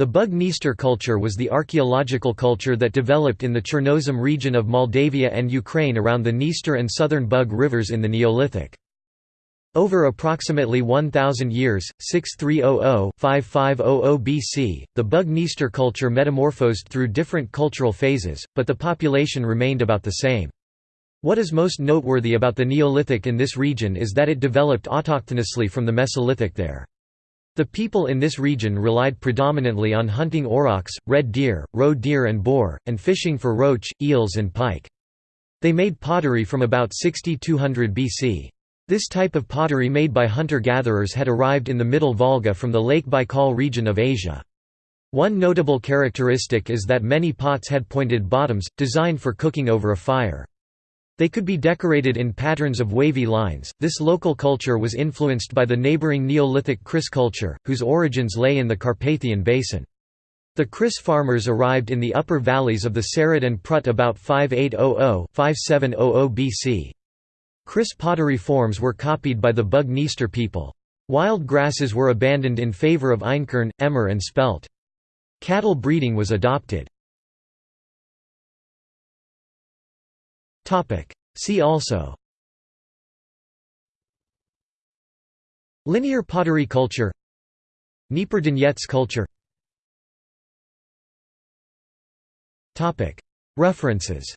The Bug-Dniester culture was the archaeological culture that developed in the Chernozem region of Moldavia and Ukraine around the Dniester and southern Bug rivers in the Neolithic. Over approximately 1,000 years, 6300–5500 BC, the Bug-Dniester culture metamorphosed through different cultural phases, but the population remained about the same. What is most noteworthy about the Neolithic in this region is that it developed autochthonously from the Mesolithic there. The people in this region relied predominantly on hunting aurochs, red deer, roe deer and boar, and fishing for roach, eels and pike. They made pottery from about 6200 BC. This type of pottery made by hunter-gatherers had arrived in the Middle Volga from the Lake Baikal region of Asia. One notable characteristic is that many pots had pointed bottoms, designed for cooking over a fire. They could be decorated in patterns of wavy lines. This local culture was influenced by the neighboring Neolithic Criş culture, whose origins lay in the Carpathian Basin. The Criş farmers arrived in the upper valleys of the Siret and Prut about 5800–5700 BC. Criş pottery forms were copied by the Bug-Dniester people. Wild grasses were abandoned in favor of einkorn, emmer and spelt. Cattle breeding was adopted. See also. Linear pottery culture. Dniepr culture. References